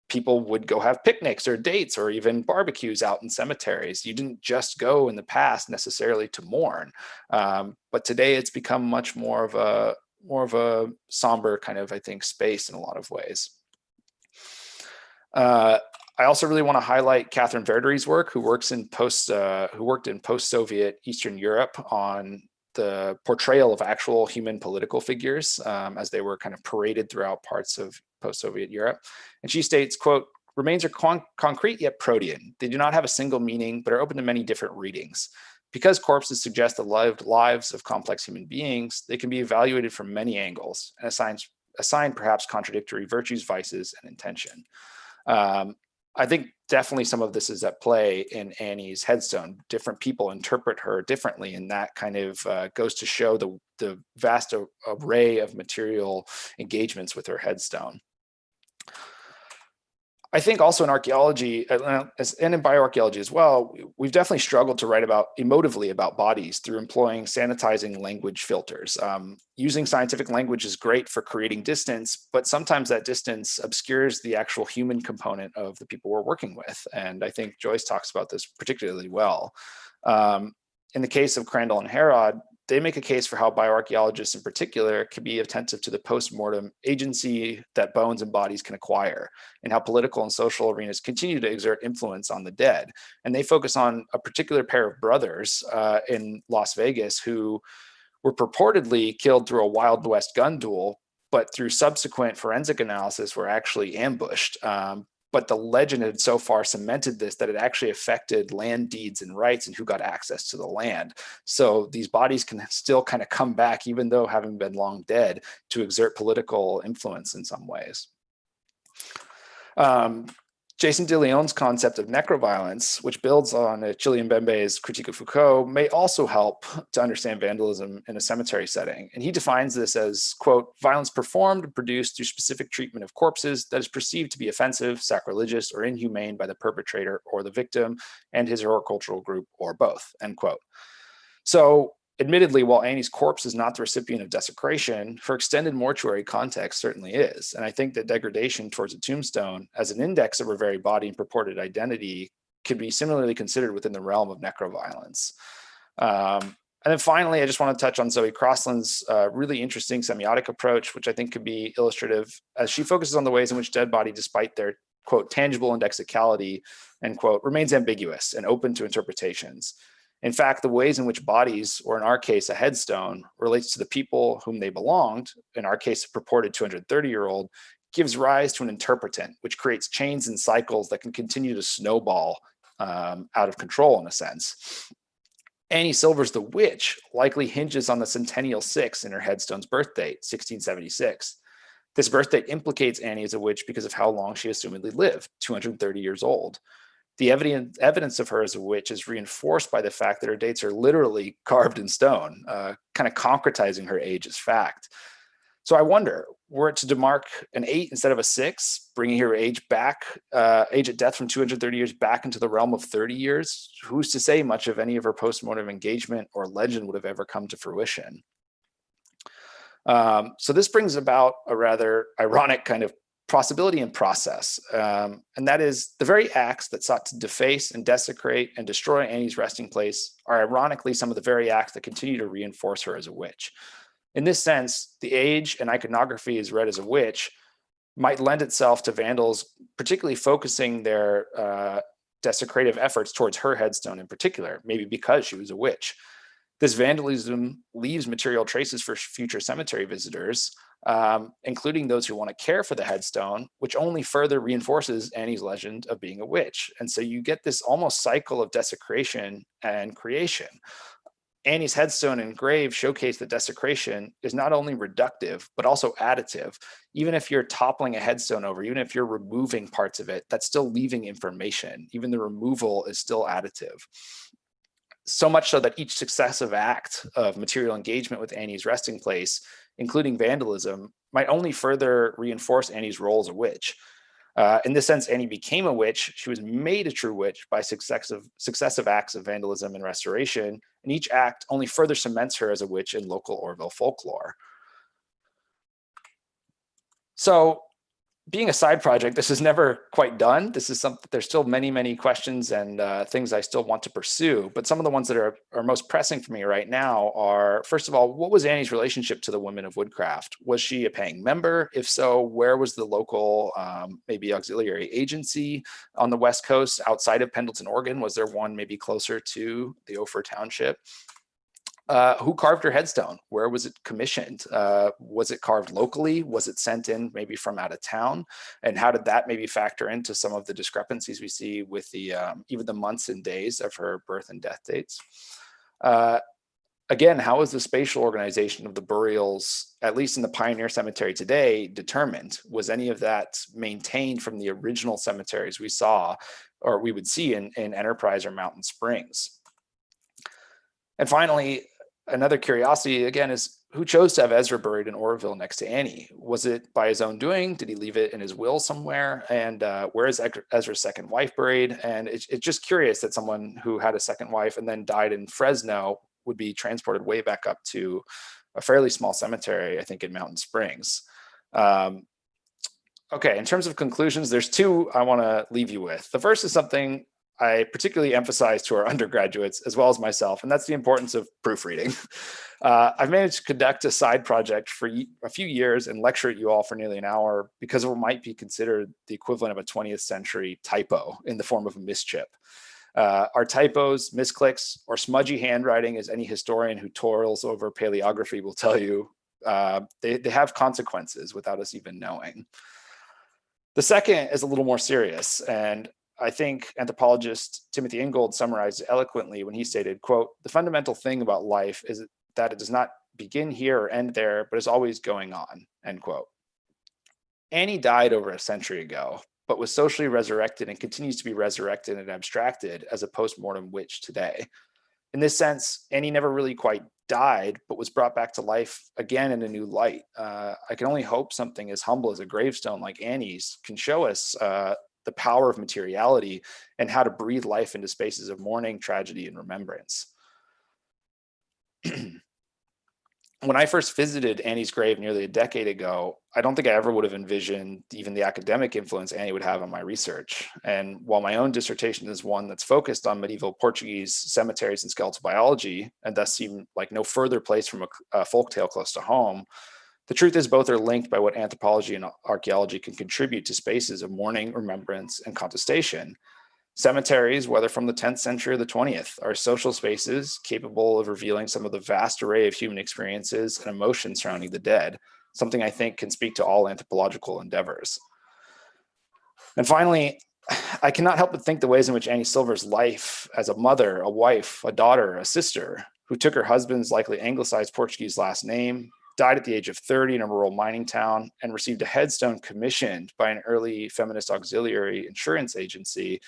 people would go have picnics or dates or even barbecues out in cemeteries. You didn't just go in the past necessarily to mourn, um, but today it's become much more of a more of a somber kind of, I think, space in a lot of ways. Uh, I also really want to highlight Katherine Verdery's work, who works in post, uh, who worked in post-Soviet Eastern Europe on the portrayal of actual human political figures um, as they were kind of paraded throughout parts of post-Soviet Europe. And she states, quote, remains are con concrete yet protean. They do not have a single meaning, but are open to many different readings. Because corpses suggest the lived lives of complex human beings, they can be evaluated from many angles and assigned, assigned perhaps contradictory virtues, vices, and intention. Um, I think definitely some of this is at play in Annie's headstone. Different people interpret her differently, and that kind of uh, goes to show the, the vast array of material engagements with her headstone. I think also in archaeology uh, and in bioarchaeology as well, we've definitely struggled to write about emotively about bodies through employing sanitizing language filters. Um, using scientific language is great for creating distance, but sometimes that distance obscures the actual human component of the people we're working with. And I think Joyce talks about this particularly well. Um, in the case of Crandall and Herod, they make a case for how bioarchaeologists in particular can be attentive to the post-mortem agency that bones and bodies can acquire and how political and social arenas continue to exert influence on the dead. And they focus on a particular pair of brothers uh, in Las Vegas who were purportedly killed through a Wild West gun duel, but through subsequent forensic analysis were actually ambushed um, but the legend had so far cemented this that it actually affected land deeds and rights and who got access to the land. So these bodies can still kind of come back, even though having been long dead, to exert political influence in some ways. Um, Jason De Leon's concept of necroviolence, which builds on Achille Mbembe's critique of Foucault, may also help to understand vandalism in a cemetery setting. And he defines this as, quote, violence performed and produced through specific treatment of corpses that is perceived to be offensive, sacrilegious, or inhumane by the perpetrator or the victim and his or her cultural group or both, end quote. So Admittedly, while Annie's corpse is not the recipient of desecration, her extended mortuary context certainly is. And I think that degradation towards a tombstone as an index of her very body and purported identity could be similarly considered within the realm of necroviolence. Um, and then finally, I just want to touch on Zoe Crossland's uh, really interesting semiotic approach, which I think could be illustrative as she focuses on the ways in which dead body, despite their quote, tangible indexicality, end quote, remains ambiguous and open to interpretations. In fact, the ways in which bodies, or in our case, a headstone, relates to the people whom they belonged, in our case, a purported 230-year-old, gives rise to an interpretant, which creates chains and cycles that can continue to snowball um, out of control in a sense. Annie Silver's The Witch likely hinges on the centennial six in her headstone's birth date, 1676. This birth date implicates Annie as a witch because of how long she assumedly lived, 230 years old the evidence, evidence of her as a witch is reinforced by the fact that her dates are literally carved in stone, uh, kind of concretizing her age as fact. So I wonder, were it to demark an eight instead of a six, bringing her age back, uh, age at death from 230 years back into the realm of 30 years, who's to say much of any of her postmortem engagement or legend would have ever come to fruition? Um, so this brings about a rather ironic kind of possibility and process. Um, and that is the very acts that sought to deface and desecrate and destroy Annie's resting place are ironically some of the very acts that continue to reinforce her as a witch. In this sense, the age and iconography is read as a witch might lend itself to vandals, particularly focusing their uh, desecrative efforts towards her headstone in particular, maybe because she was a witch. This vandalism leaves material traces for future cemetery visitors, um, including those who want to care for the headstone, which only further reinforces Annie's legend of being a witch. And so you get this almost cycle of desecration and creation. Annie's headstone and grave showcase that desecration is not only reductive, but also additive. Even if you're toppling a headstone over, even if you're removing parts of it, that's still leaving information. Even the removal is still additive so much so that each successive act of material engagement with Annie's resting place, including vandalism, might only further reinforce Annie's role as a witch. Uh, in this sense, Annie became a witch. She was made a true witch by successive, successive acts of vandalism and restoration, and each act only further cements her as a witch in local Oroville folklore. So being a side project, this is never quite done. This is something, there's still many, many questions and uh, things I still want to pursue. But some of the ones that are, are most pressing for me right now are, first of all, what was Annie's relationship to the women of Woodcraft? Was she a paying member? If so, where was the local, um, maybe auxiliary agency on the West Coast outside of Pendleton, Oregon? Was there one maybe closer to the Ophir Township? Uh, who carved her headstone? Where was it commissioned? Uh, was it carved locally? Was it sent in maybe from out of town? And how did that maybe factor into some of the discrepancies we see with the um, even the months and days of her birth and death dates? Uh, again, how is the spatial organization of the burials, at least in the Pioneer Cemetery today, determined? Was any of that maintained from the original cemeteries we saw or we would see in, in Enterprise or Mountain Springs? And finally, another curiosity again is who chose to have Ezra buried in Oroville next to Annie? Was it by his own doing? Did he leave it in his will somewhere? And uh, where is Ezra's second wife buried? And it's, just curious that someone who had a second wife and then died in Fresno would be transported way back up to a fairly small cemetery, I think in Mountain Springs. Um, okay, in terms of conclusions, there's two I want to leave you with. The first is something I particularly emphasize to our undergraduates as well as myself, and that's the importance of proofreading. [laughs] Uh, I've managed to conduct a side project for a few years and lecture at you all for nearly an hour because of what might be considered the equivalent of a 20th century typo in the form of a mischip. Uh, our typos, misclicks, or smudgy handwriting, as any historian who toils over paleography will tell you, uh, they, they have consequences without us even knowing. The second is a little more serious, and I think anthropologist Timothy Ingold summarized eloquently when he stated, quote, the fundamental thing about life is that it does not begin here or end there, but is always going on, end quote. Annie died over a century ago, but was socially resurrected and continues to be resurrected and abstracted as a post-mortem witch today. In this sense, Annie never really quite died, but was brought back to life again in a new light. Uh, I can only hope something as humble as a gravestone like Annie's can show us uh, the power of materiality and how to breathe life into spaces of mourning, tragedy, and remembrance. [clears throat] when I first visited Annie's grave nearly a decade ago, I don't think I ever would have envisioned even the academic influence Annie would have on my research. And while my own dissertation is one that's focused on medieval Portuguese cemeteries and skeletal biology, and thus seemed like no further place from a, a folktale close to home, the truth is both are linked by what anthropology and archaeology can contribute to spaces of mourning, remembrance, and contestation. Cemeteries, whether from the 10th century or the 20th, are social spaces capable of revealing some of the vast array of human experiences and emotions surrounding the dead, something I think can speak to all anthropological endeavors. And finally, I cannot help but think the ways in which Annie Silver's life as a mother, a wife, a daughter, a sister, who took her husband's likely anglicized Portuguese last name, died at the age of 30 in a rural mining town and received a headstone commissioned by an early feminist auxiliary insurance agency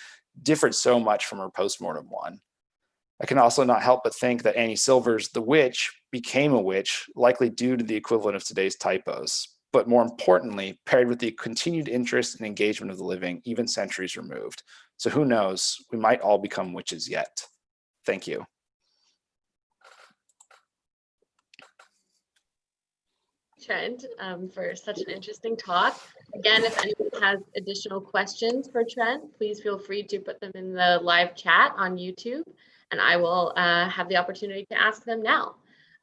differed so much from her postmortem one. I can also not help but think that Annie Silver's The Witch became a witch, likely due to the equivalent of today's typos, but more importantly, paired with the continued interest and engagement of the living, even centuries removed. So who knows, we might all become witches yet. Thank you. Trent, um, for such an interesting talk. Again, if anyone has additional questions for Trent, please feel free to put them in the live chat on YouTube, and I will uh, have the opportunity to ask them now.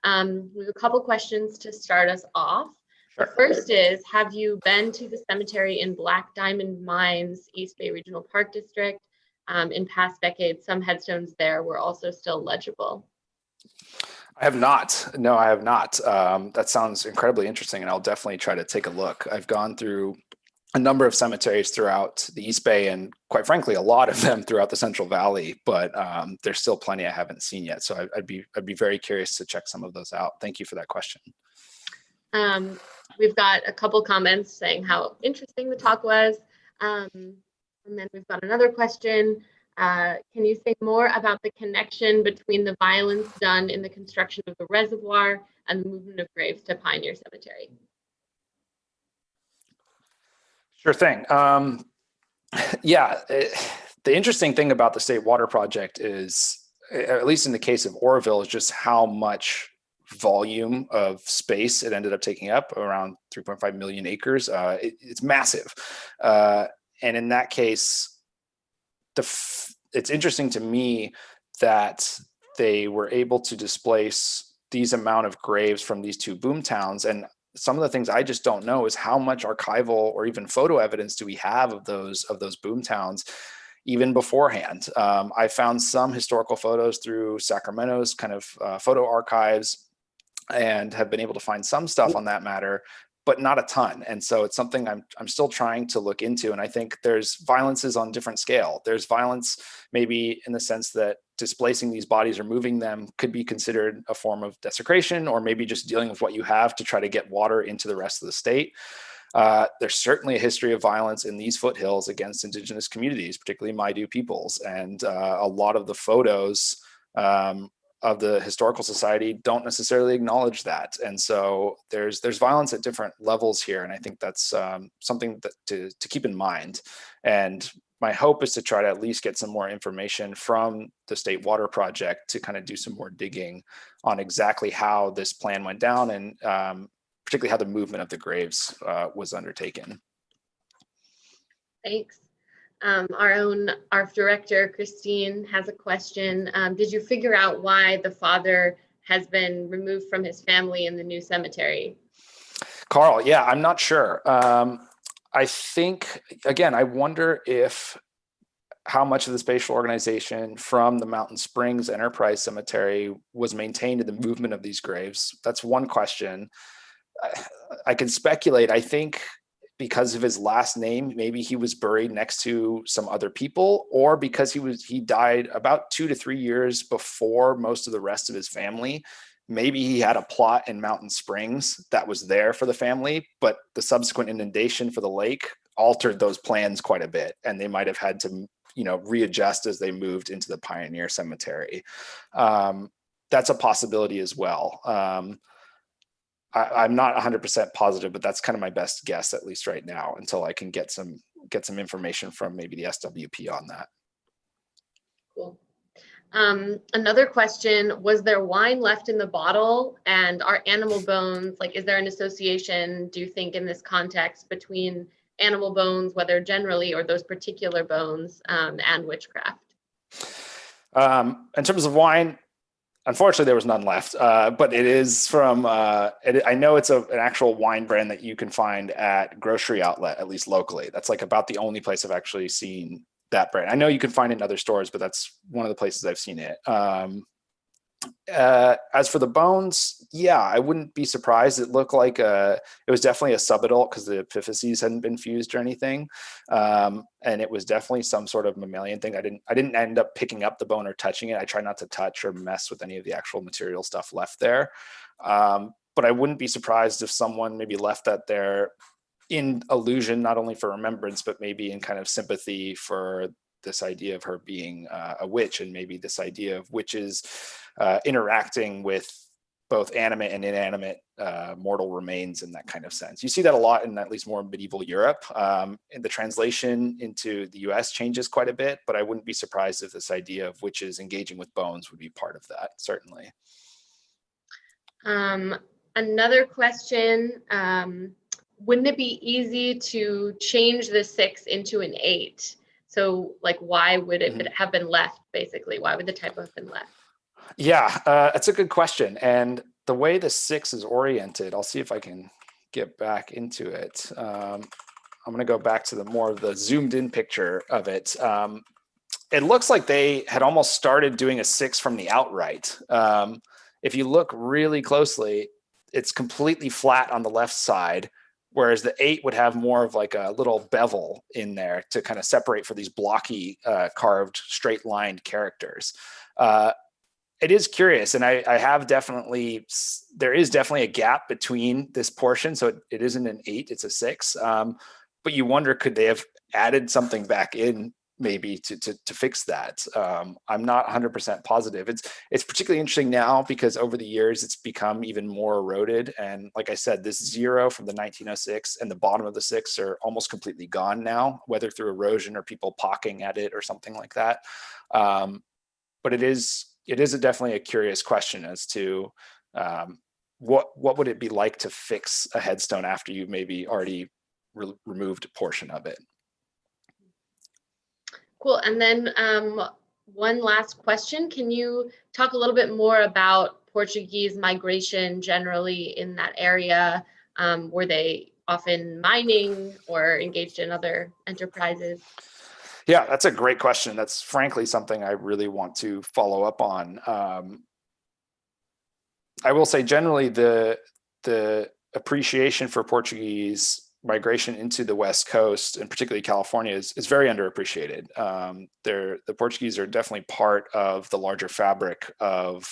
Um, we have a couple questions to start us off. Sure. The first is, have you been to the cemetery in Black Diamond Mines, East Bay Regional Park District? Um, in past decades, some headstones there were also still legible. I have not. No, I have not. Um, that sounds incredibly interesting, and I'll definitely try to take a look. I've gone through a number of cemeteries throughout the East Bay, and quite frankly, a lot of them throughout the Central Valley. But um, there's still plenty I haven't seen yet, so I, would be I'd be very curious to check some of those out. Thank you for that question. Um, we've got a couple comments saying how interesting the talk was, um, and then we've got another question. Uh, can you say more about the connection between the violence done in the construction of the reservoir and the movement of graves to Pioneer Cemetery? Sure thing. Um, [laughs] yeah, it, the interesting thing about the State Water Project is, at least in the case of Oroville, is just how much volume of space it ended up taking up, around 3.5 million acres. Uh, it, it's massive. Uh, and in that case, it's interesting to me that they were able to displace these amount of graves from these two boom towns. And some of the things I just don't know is how much archival or even photo evidence do we have of those of those boom towns even beforehand. Um, I found some historical photos through Sacramento's kind of uh, photo archives and have been able to find some stuff on that matter, but not a ton. And so it's something I'm, I'm still trying to look into. And I think there's violences on different scale. There's violence maybe in the sense that displacing these bodies or moving them could be considered a form of desecration or maybe just dealing with what you have to try to get water into the rest of the state. Uh, there's certainly a history of violence in these foothills against indigenous communities, particularly Maidu peoples. And uh, a lot of the photos um, of the historical society don't necessarily acknowledge that. And so there's there's violence at different levels here. And I think that's um, something that to, to keep in mind. And my hope is to try to at least get some more information from the State Water Project to kind of do some more digging on exactly how this plan went down and um, particularly how the movement of the graves uh, was undertaken. Thanks. Um, our own ARF director, Christine, has a question. Um, did you figure out why the father has been removed from his family in the new cemetery? Carl, yeah, I'm not sure. Um, I think, again, I wonder if how much of the spatial organization from the Mountain Springs Enterprise Cemetery was maintained in the movement of these graves. That's one question. I, can speculate. I think because of his last name, maybe he was buried next to some other people, or because he was he died about two to three years before most of the rest of his family. Maybe he had a plot in Mountain Springs that was there for the family, but the subsequent inundation for the lake altered those plans quite a bit, and they might have had to, you know, readjust as they moved into the Pioneer Cemetery. Um, that's a possibility as well. Um, I, am not 100% positive, but that's kind of my best guess, at least right now, until I can get some get some information from maybe the SWP on that. Cool. Um, another question, was there wine left in the bottle and are animal bones, like is there an association, do you think in this context between animal bones, whether generally or those particular bones um, and witchcraft? Um, in terms of wine, Unfortunately, there was none left, uh, but it is from, uh, it, I know it's a, an actual wine brand that you can find at grocery outlet, at least locally. That's like about the only place I've actually seen that brand. I know you can find it in other stores, but that's one of the places I've seen it. Um, uh, as for the bones, yeah, I wouldn't be surprised. It looked like a, it was definitely a subadult because the epiphyses hadn't been fused or anything. Um, and it was definitely some sort of mammalian thing. I didn't, I didn't end up picking up the bone or touching it. I try not to touch or mess with any of the actual material stuff left there. Um, but I wouldn't be surprised if someone maybe left that there in illusion, not only for remembrance, but maybe in kind of sympathy for this idea of her being uh, a witch and maybe this idea of witches uh, interacting with both animate and inanimate uh, mortal remains in that kind of sense. You see that a lot in at least more medieval Europe. Um, and the translation into the US changes quite a bit, but I wouldn't be surprised if this idea of witches engaging with bones would be part of that, certainly. Um, another question, um, wouldn't it be easy to change the six into an eight? So like, why would it mm -hmm. have been left basically? Why would the typo have been left? Yeah, uh, that's a good question. And the way the six is oriented, I'll see if I can get back into it. Um, I'm going to go back to the more of the zoomed in picture of it. Um, it looks like they had almost started doing a six from the outright. Um, if you look really closely, it's completely flat on the left side, whereas the eight would have more of like a little bevel in there to kind of separate for these blocky uh, carved straight lined characters. Uh, it is curious and I, I have definitely there is definitely a gap between this portion so it, it isn't an eight it's a six um, but you wonder could they have added something back in maybe to to, to fix that. Um, i'm not 100 percent positive. It's it's particularly interesting now because over the years it's become even more eroded. And like i said this zero from the 1906 and the bottom of the six are almost completely gone now whether through erosion or people pocking at it or something like that. Um, but it is it is a definitely a curious question as to um, what what would it be like to fix a headstone after you maybe already re removed a portion of it? Cool. And then um, one last question. Can you talk a little bit more about Portuguese migration generally in that area? Um, were they often mining or engaged in other enterprises? Yeah, that's a great question. That's frankly something I really want to follow up on. Um, I will say generally the the appreciation for Portuguese migration into the West Coast and particularly California is, is very underappreciated. Um, the Portuguese are definitely part of the larger fabric of,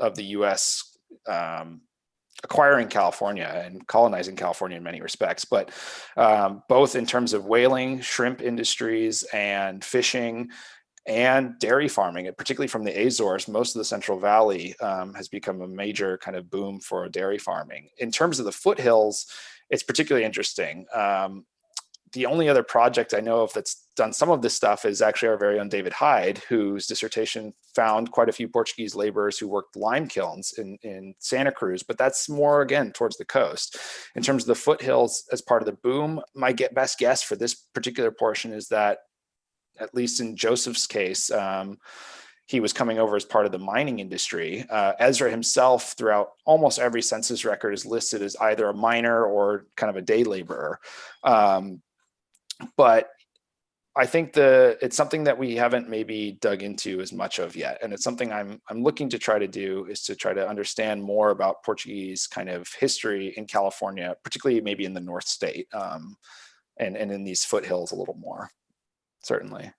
of the US um, acquiring California and colonizing California in many respects, but um, both in terms of whaling, shrimp industries, and fishing, and dairy farming, particularly from the Azores, most of the Central Valley um, has become a major kind of boom for dairy farming. In terms of the foothills, it's particularly interesting. Um, the only other project I know of that's done some of this stuff is actually our very own David Hyde, whose dissertation found quite a few Portuguese laborers who worked lime kilns in, in Santa Cruz, but that's more again towards the coast. In terms of the foothills as part of the boom, my get best guess for this particular portion is that, at least in Joseph's case, um, he was coming over as part of the mining industry. Uh, Ezra himself, throughout almost every census record, is listed as either a miner or kind of a day laborer. Um, but I think the it's something that we haven't maybe dug into as much of yet, and it's something I'm I'm looking to try to do is to try to understand more about Portuguese kind of history in California, particularly maybe in the North State, um, and and in these foothills a little more, certainly.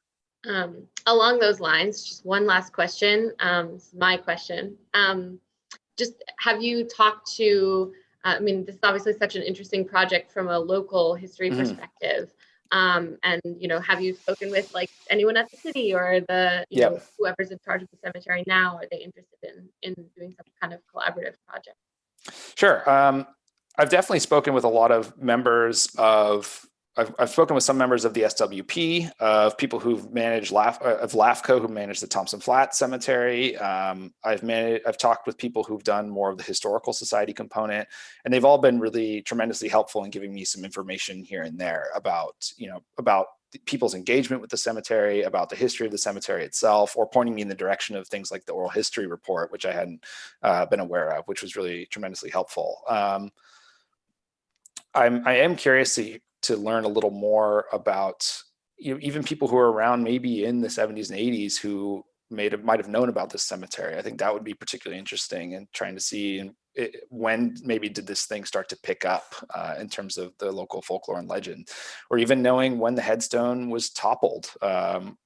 Um, along those lines, just one last question. Um, my question. Um, just have you talked to, uh, I mean, this is obviously such an interesting project from a local history mm perspective. Um, and, you know, have you spoken with like anyone at the city or the, you yep. know, whoever's in charge of the cemetery now? Are they interested in, in doing some kind of collaborative project? Sure. Um, I've definitely spoken with a lot of members of I've, I've, spoken with some members of the SWP, of people who've managed LAF, uh, of LAFCO, who manage the Thompson Flat Cemetery. Um, I've managed, I've talked with people who've done more of the historical society component, and they've all been really tremendously helpful in giving me some information here and there about, you know, about people's engagement with the cemetery, about the history of the cemetery itself, or pointing me in the direction of things like the oral history report, which I hadn't uh, been aware of, which was really tremendously helpful. Um, I'm, I am curious to to learn a little more about you know, even people who are around maybe in the 70s and 80s who made might have known about this cemetery. I think that would be particularly interesting and trying to see it, when maybe did this thing start to pick up uh, in terms of the local folklore and legend, or even knowing when the headstone was toppled. Um,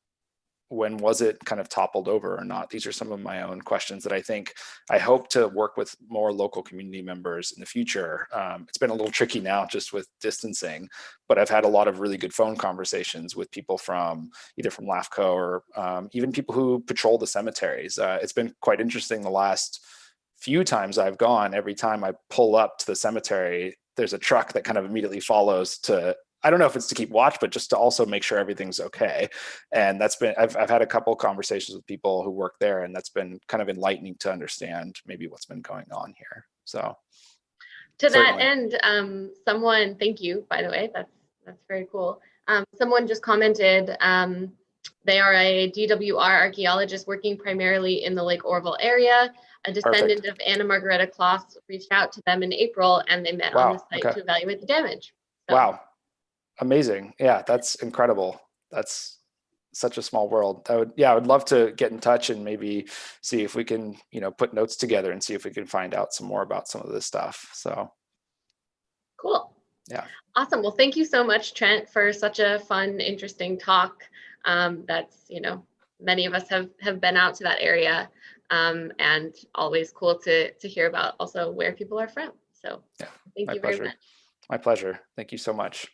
when was it kind of toppled over or not? These are some of my own questions that I think I hope to work with more local community members in the future. Um, it's been a little tricky now just with distancing, but I've had a lot of really good phone conversations with people from either from LAFCO or um, even people who patrol the cemeteries. Uh, it's been quite interesting the last few times I've gone, every time I pull up to the cemetery, there's a truck that kind of immediately follows to I don't know if it's to keep watch, but just to also make sure everything's okay. And that's been, I've, I've had a couple conversations with people who work there and that's been kind of enlightening to understand maybe what's been going on here. So. To certainly. that end, um, someone, thank you, by the way, that's, that's very cool. Um, someone just commented, um, they are a DWR archaeologist working primarily in the Lake Oroville area. A descendant Perfect. of Anna Margareta Kloss reached out to them in April and they met wow. on the site okay. to evaluate the damage. So, wow, amazing. Yeah, that's incredible. That's such a small world. I would, yeah, I would love to get in touch and maybe see if we can, you know, put notes together and see if we can find out some more about some of this stuff. So cool. Yeah. Awesome. Well, thank you so much, Trent, for such a fun, interesting talk. Um, that's, you know, many of us have have been out to that area um, and always cool to to hear about also where people are from. So yeah, thank you pleasure. very much. My pleasure. Thank you so much.